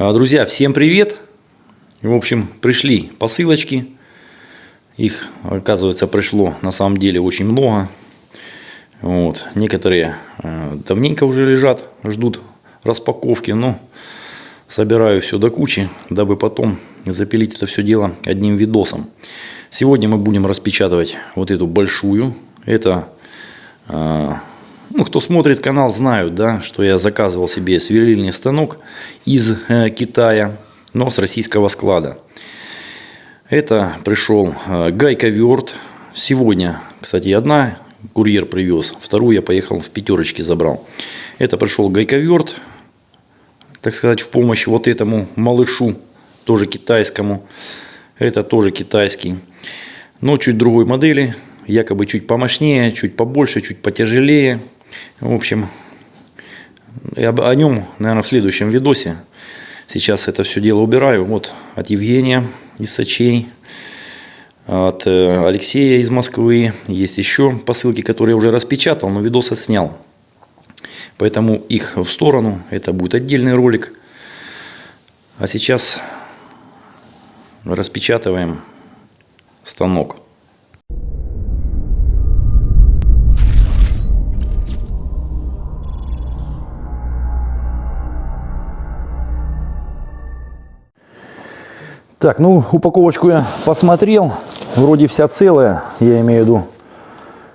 А, Друзья, всем привет! В общем, пришли посылочки. Их, оказывается, пришло на самом деле очень много. Вот. Некоторые э, давненько уже лежат, ждут распаковки, но собираю все до кучи, дабы потом запилить это все дело одним видосом. Сегодня мы будем распечатывать вот эту большую. Это, э, ну, кто смотрит канал, знают, да, что я заказывал себе сверлильный станок из э, Китая, но с российского склада. Это пришел э, гайковерт. Сегодня, кстати, одна курьер привез, вторую я поехал в пятерочке забрал. Это пришел гайковерт, так сказать, в помощь вот этому малышу, тоже китайскому. Это тоже китайский, но чуть другой модели, якобы чуть помощнее, чуть побольше, чуть потяжелее. В общем, о нем, наверное, в следующем видосе. Сейчас это все дело убираю. Вот от Евгения из Сочей, от э, Алексея из Москвы. Есть еще посылки, которые я уже распечатал, но видос отснял. Поэтому их в сторону. Это будет отдельный ролик. А сейчас распечатываем станок. Так, ну упаковочку я посмотрел, вроде вся целая, я имею в виду,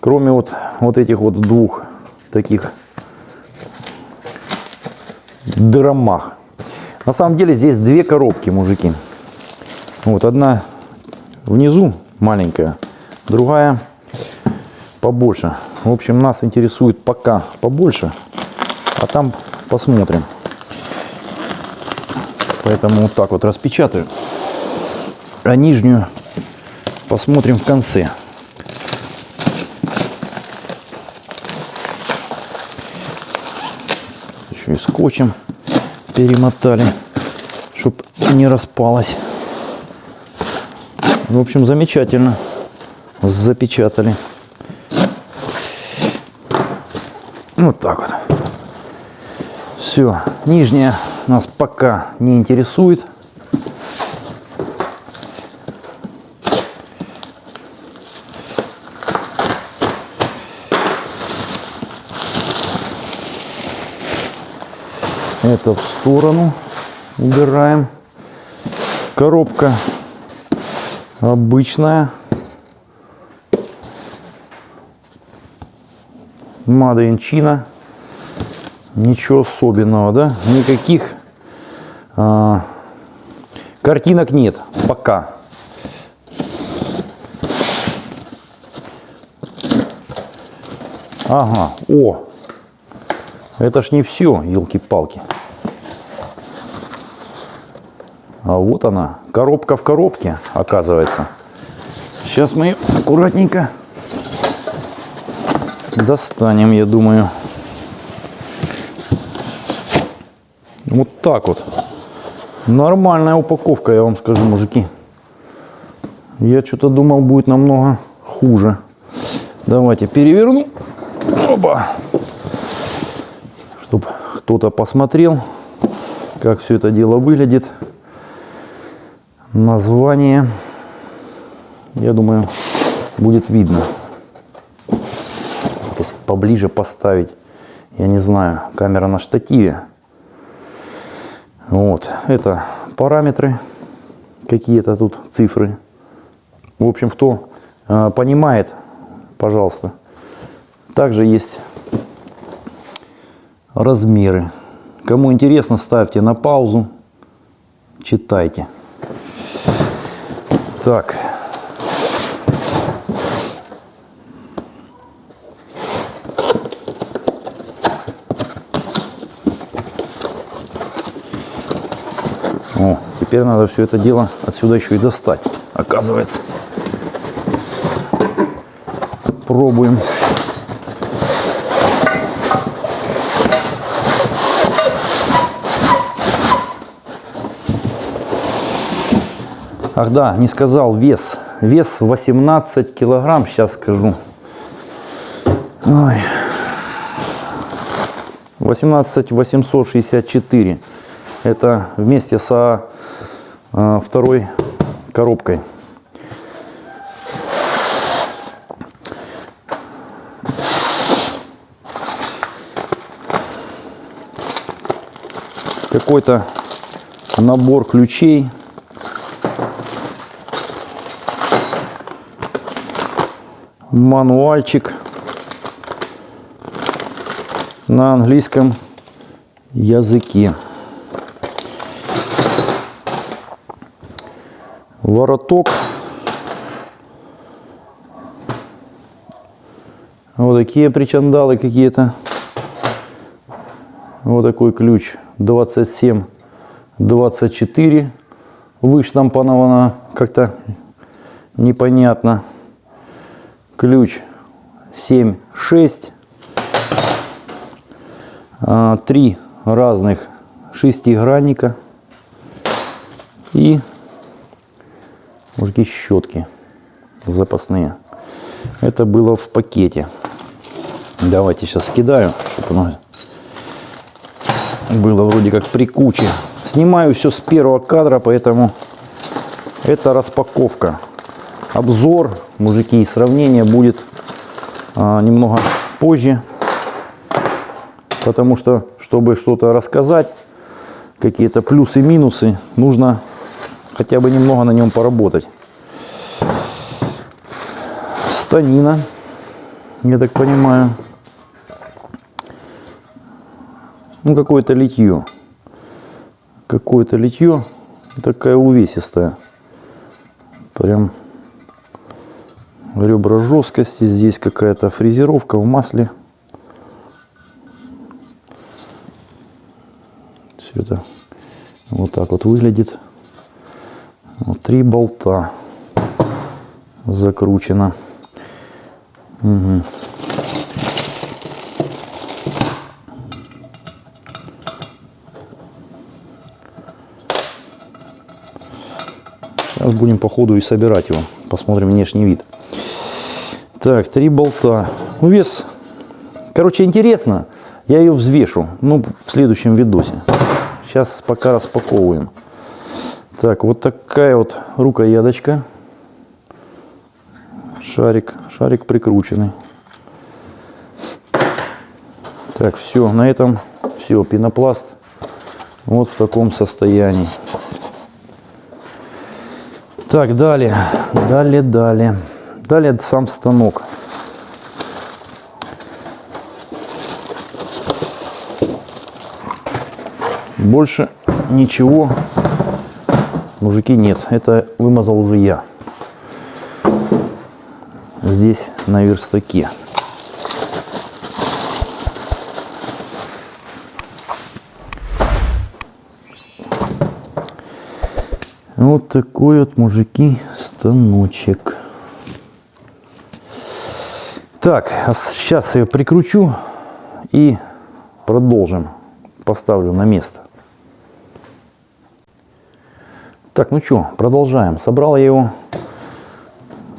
кроме вот, вот этих вот двух таких драмах. На самом деле здесь две коробки, мужики. Вот одна внизу маленькая, другая побольше. В общем, нас интересует пока побольше, а там посмотрим. Поэтому вот так вот распечатаю а нижнюю посмотрим в конце. Еще и скотчем перемотали, чтобы не распалась. В общем, замечательно запечатали. Вот так вот. Все, нижняя нас пока не интересует. Это в сторону убираем. Коробка обычная. China. Ничего особенного, да? Никаких а, картинок нет пока. Ага, о, это ж не все, елки-палки. А вот она, коробка в коробке, оказывается. Сейчас мы ее аккуратненько достанем, я думаю. Вот так вот. Нормальная упаковка, я вам скажу, мужики. Я что-то думал, будет намного хуже. Давайте переверну. Оба. Чтобы кто-то посмотрел, как все это дело выглядит название, я думаю, будет видно. Если поближе поставить, я не знаю, камера на штативе. Вот, это параметры, какие-то тут цифры. В общем, кто э, понимает, пожалуйста. Также есть размеры. Кому интересно, ставьте на паузу, читайте. Так. О, теперь надо все это дело отсюда еще и достать, оказывается. Пробуем. Ах да, не сказал вес. Вес 18 килограмм, сейчас скажу. Ой. 18 864. Это вместе со э, второй коробкой. Какой-то набор ключей. Мануальчик на английском языке. Вороток. Вот такие причандалы какие-то. Вот такой ключ 27 24 выштамповано как-то непонятно. Ключ 7 6 а, три разных шестигранника и мужики щетки запасные. Это было в пакете. Давайте сейчас скидаю, чтобы оно было вроде как при куче. Снимаю все с первого кадра, поэтому это распаковка. Обзор, мужики, и сравнение будет а, немного позже. Потому что, чтобы что-то рассказать, какие-то плюсы, минусы, нужно хотя бы немного на нем поработать. Станина, я так понимаю. Ну, какое-то литье. Какое-то литье. Такая увесистая. Прям ребра жесткости. Здесь какая-то фрезеровка в масле. Все это вот так вот выглядит. Вот три болта закручено. Угу. Сейчас будем по ходу и собирать его. Посмотрим внешний вид. Так, три болта. Ну, вес, короче, интересно. Я ее взвешу, ну, в следующем видосе. Сейчас пока распаковываем. Так, вот такая вот рукояточка. Шарик, шарик прикрученный. Так, все, на этом все, пенопласт вот в таком состоянии. Так, далее, далее, далее. Далее сам станок. Больше ничего, мужики, нет. Это вымазал уже я. Здесь на верстаке. Вот такой вот, мужики, станочек. Так, а сейчас я прикручу и продолжим. Поставлю на место. Так, ну что, продолжаем. Собрал я его,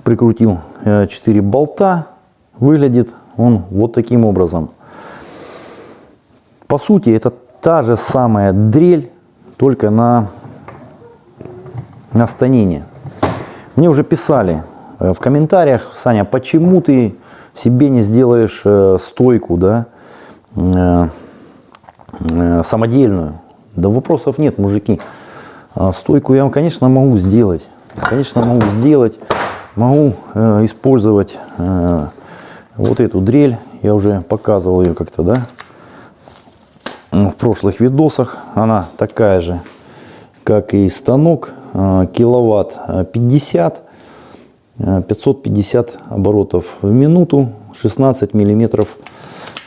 прикрутил 4 э, болта. Выглядит он вот таким образом. По сути, это та же самая дрель, только на на станине. Мне уже писали э, в комментариях, Саня, почему ты себе не сделаешь э, стойку, да, э, самодельную? Да вопросов нет, мужики. А стойку я, конечно, могу сделать. Конечно, могу сделать. Могу использовать вот эту дрель. Я уже показывал ее как-то, да, в прошлых видосах. Она такая же, как и станок Э, киловатт 50, э, 550 э, оборотов в минуту, 16 миллиметров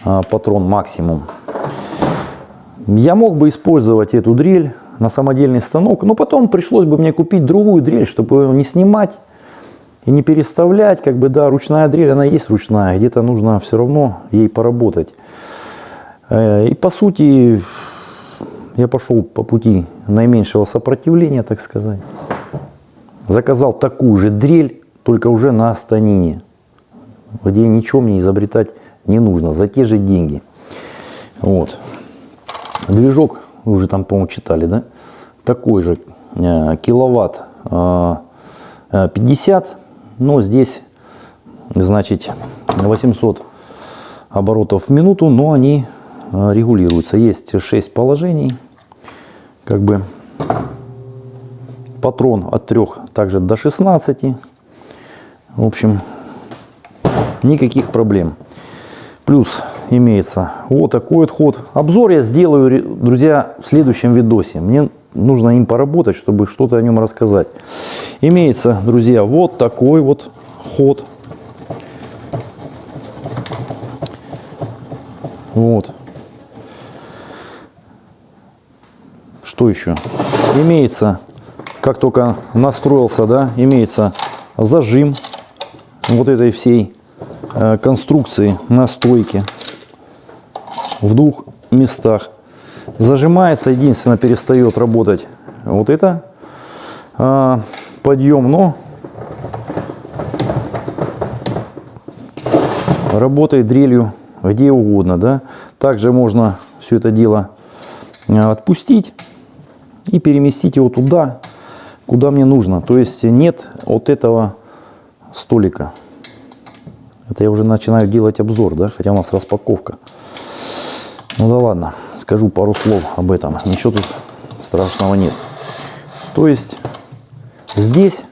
патрон максимум. Я мог бы использовать эту дрель на самодельный станок, но потом пришлось бы мне купить другую дрель, чтобы ее не снимать и не переставлять. Как бы, да, ручная дрель, она есть ручная, где-то нужно все равно ей поработать. И по сути, я пошел по пути наименьшего сопротивления, так сказать. Заказал такую же дрель, только уже на станине, где ничего мне изобретать не нужно, за те же деньги. Вот. Движок вы уже там, по-моему, читали, да? Такой же э, киловатт э, 50, но здесь, значит, 800 оборотов в минуту, но они э, регулируются. Есть 6 положений, как бы патрон от 3 также до 16. В общем, никаких проблем. Плюс имеется вот такой вот ход. Обзор я сделаю, друзья, в следующем видосе. Мне нужно им поработать, чтобы что-то о нем рассказать. Имеется, друзья, вот такой вот ход. Вот. Что еще? Имеется, как только настроился, да, имеется зажим вот этой всей э, конструкции настройки в двух местах. Зажимается, единственно перестает работать вот это э, подъем, но работает дрелью где угодно. Да? Также можно все это дело э, отпустить и переместить его туда, куда мне нужно. То есть нет вот этого столика. Это я уже начинаю делать обзор, да, хотя у нас распаковка. Ну да ладно, скажу пару слов об этом. Ничего тут страшного нет. То есть здесь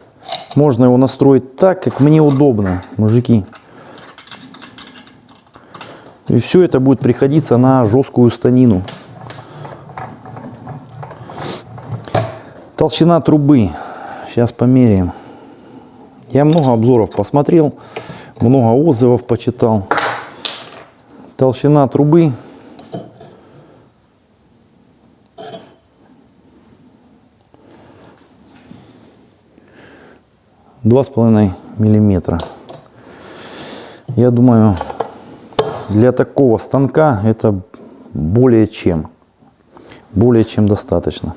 можно его настроить так, как мне удобно, мужики. И все это будет приходиться на жесткую станину. Толщина трубы. Сейчас померяем. Я много обзоров посмотрел, много отзывов почитал. Толщина трубы два с половиной миллиметра. Я думаю, для такого станка это более чем. Более чем достаточно.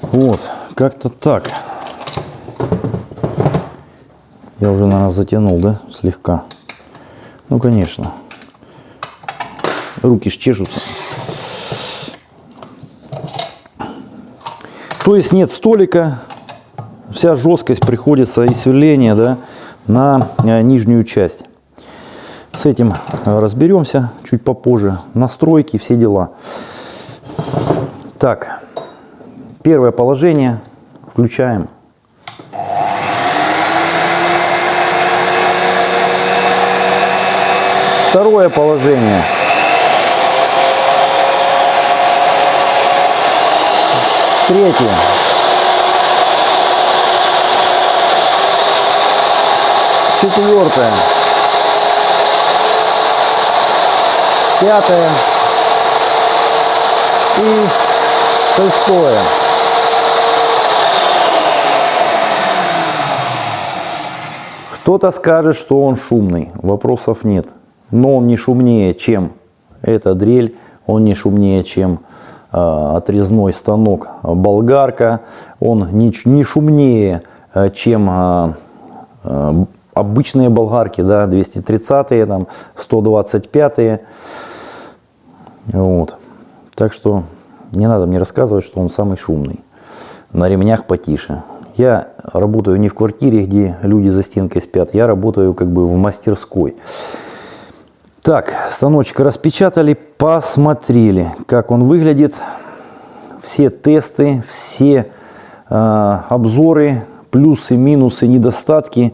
Вот, как-то так. Я уже, наверное, затянул, да, слегка. Ну, конечно. Руки ж. То есть нет столика, вся жесткость приходится и сверление, да, на э, нижнюю часть. С этим э, разберемся чуть попозже. Настройки, все дела. Так, первое положение включаем. Второе положение. Третье. Четвертое. пятое и шестое. Кто-то скажет, что он шумный, вопросов нет. Но он не шумнее, чем эта дрель, он не шумнее, чем э, отрезной станок болгарка, он не, не шумнее, э, чем э, обычные болгарки, да, 230-е, там, 125-е. Вот. Так что не надо мне рассказывать, что он самый шумный. На ремнях потише. Я работаю не в квартире, где люди за стенкой спят. Я работаю как бы в мастерской. Так, станочек распечатали, посмотрели, как он выглядит. Все тесты, все э, обзоры, плюсы, минусы, недостатки,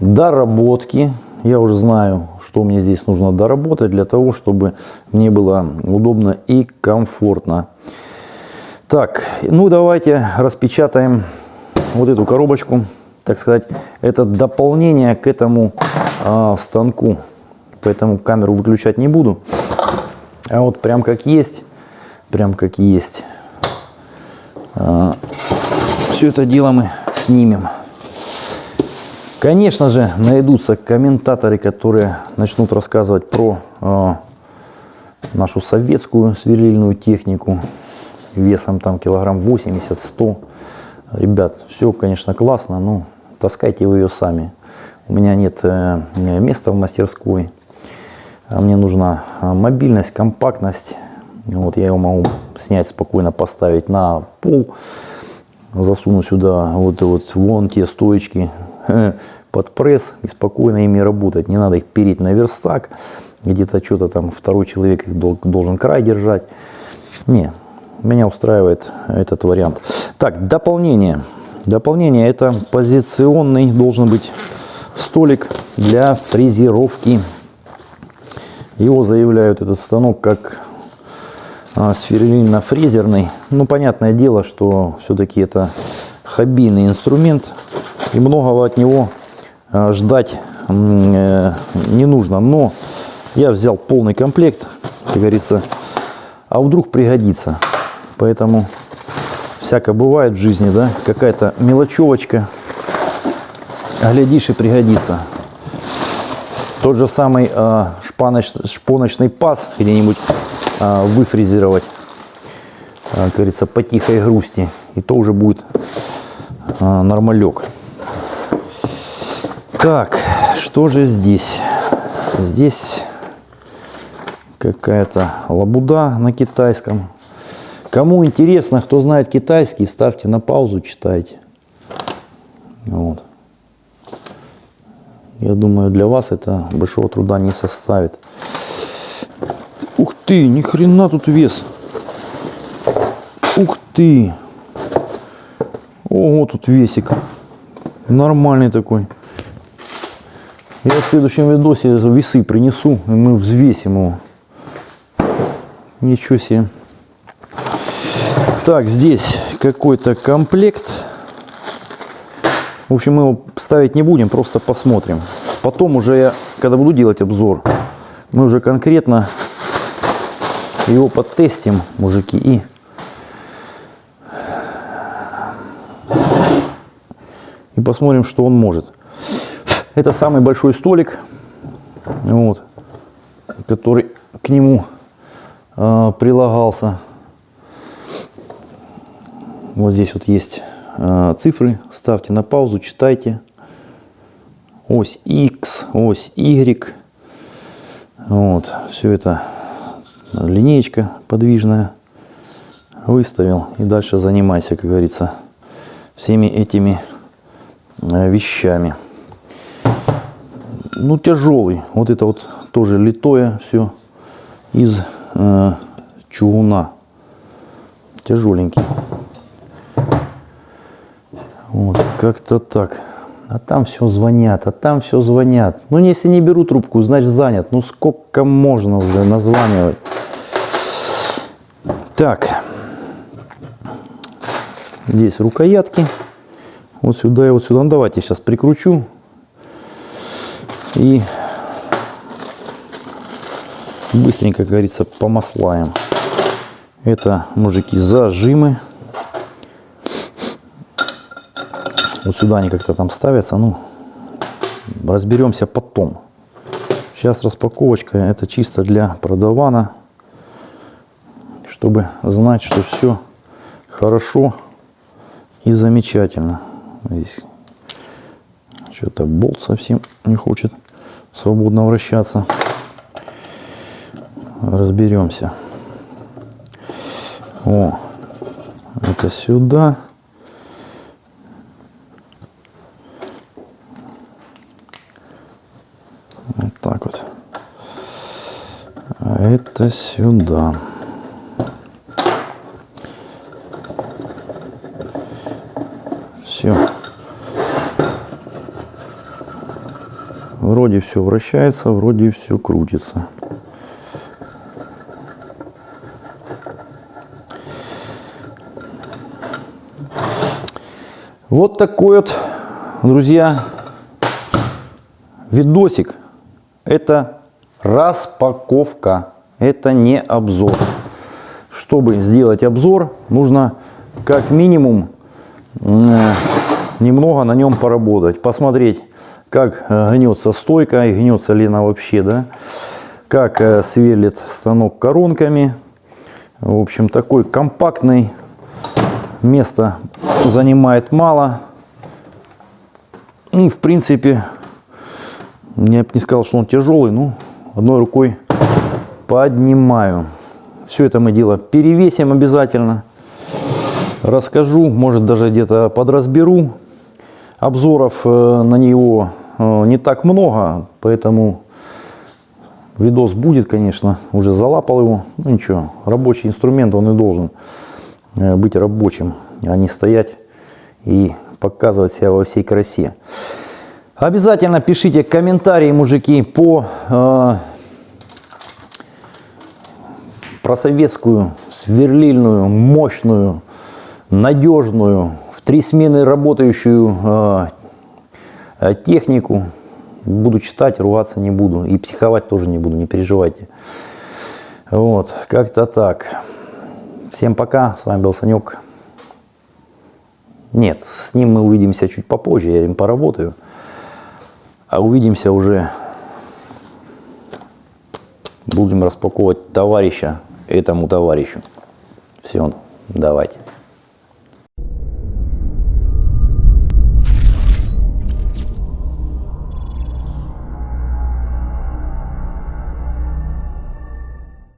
доработки. Я уже знаю, что мне здесь нужно доработать для того, чтобы мне было удобно и комфортно. Так, ну давайте распечатаем вот эту коробочку, так сказать, это дополнение к этому а, станку. Поэтому камеру выключать не буду. А вот прям как есть, прям как есть. А, все это дело мы снимем. Конечно же, найдутся комментаторы, которые начнут рассказывать про э, нашу советскую сверлильную технику весом там килограмм 80-100. Ребят, все, конечно, классно, но таскайте вы ее сами. У меня нет э, места в мастерской. А мне нужна мобильность, компактность. Вот я его могу снять спокойно, поставить на пол, засуну сюда вот, вот вон те стоечки под пресс и спокойно ими работать. Не надо их переть на верстак, где-то что-то там второй человек их должен край держать. Не, меня устраивает этот вариант. Так, дополнение. Дополнение это позиционный должен быть столик для фрезеровки. Его заявляют этот станок как а, сверлильно-фрезерный. Ну, понятное дело, что все-таки это хоббийный инструмент. И многого от него а, ждать э, не нужно. Но я взял полный комплект, как говорится, а вдруг пригодится. Поэтому всякое бывает в жизни, да, какая-то мелочевочка, глядишь и пригодится. Тот же самый э, шпаноч, шпоночный паз где-нибудь э, выфрезеровать, э, как говорится, по тихой грусти, и то уже будет э, нормалек. Так, что же здесь? Здесь какая-то лабуда на китайском. Кому интересно, кто знает китайский, ставьте на паузу, читайте. Вот. Я думаю, для вас это большого труда не составит. Ух ты, ни хрена тут вес. Ух ты. Ого, тут весик. Нормальный такой. Я в следующем видосе весы принесу, и мы взвесим его. Ничего себе. Так, здесь какой-то комплект. В общем, мы его ставить не будем, просто посмотрим. Потом уже я, когда буду делать обзор, мы уже конкретно его потестим, мужики, и и посмотрим, что он может. Это самый большой столик, вот, который к нему э, прилагался. Вот здесь вот есть цифры. Ставьте на паузу, читайте. Ось X, ось Y. Вот, все это линеечка подвижная. Выставил и дальше занимайся, как говорится, всеми этими э, вещами. Ну, тяжелый. Вот это вот тоже литое все из э, чугуна. Тяжеленький. Вот, как-то так. А там все звонят, а там все звонят. Ну, если не беру трубку, значит занят. Ну, сколько можно уже названивать. Так. Здесь рукоятки. Вот сюда и вот сюда. Ну, давайте сейчас прикручу. И быстренько, как говорится, помаслаем. Это, мужики, зажимы. Вот сюда они как-то там ставятся. Ну, разберемся потом. Сейчас распаковочка. Это чисто для продавана. Чтобы знать, что все хорошо и замечательно. Здесь что-то болт совсем не хочет свободно вращаться. Разберемся. О, это сюда. Это сюда. Все. Вроде все вращается, вроде все крутится. Вот такой вот, друзья, видосик. Это распаковка. Это не обзор. Чтобы сделать обзор, нужно как минимум немного на нем поработать. Посмотреть, как э, гнется стойка и гнется ли она вообще. да, Как э, сверлит станок коронками. В общем, такой компактный. Места занимает мало. И, в принципе, я бы не сказал, что он тяжелый, но одной рукой поднимаю. Все это мы дело перевесим обязательно. Расскажу, может даже где-то подразберу. Обзоров э, на него э, не так много, поэтому видос будет, конечно. Уже залапал его. Ну ничего, рабочий инструмент, он и должен э, быть рабочим, а не стоять и показывать себя во всей красе. Обязательно пишите комментарии, мужики, по про советскую сверлильную, мощную, надежную, в три смены работающую э, технику. Буду читать, ругаться не буду. И психовать тоже не буду, не переживайте. Вот, как-то так. Всем пока, с вами был Санек. Нет, с ним мы увидимся чуть попозже, я им поработаю. А увидимся уже, будем распаковывать товарища этому товарищу. Все, давайте.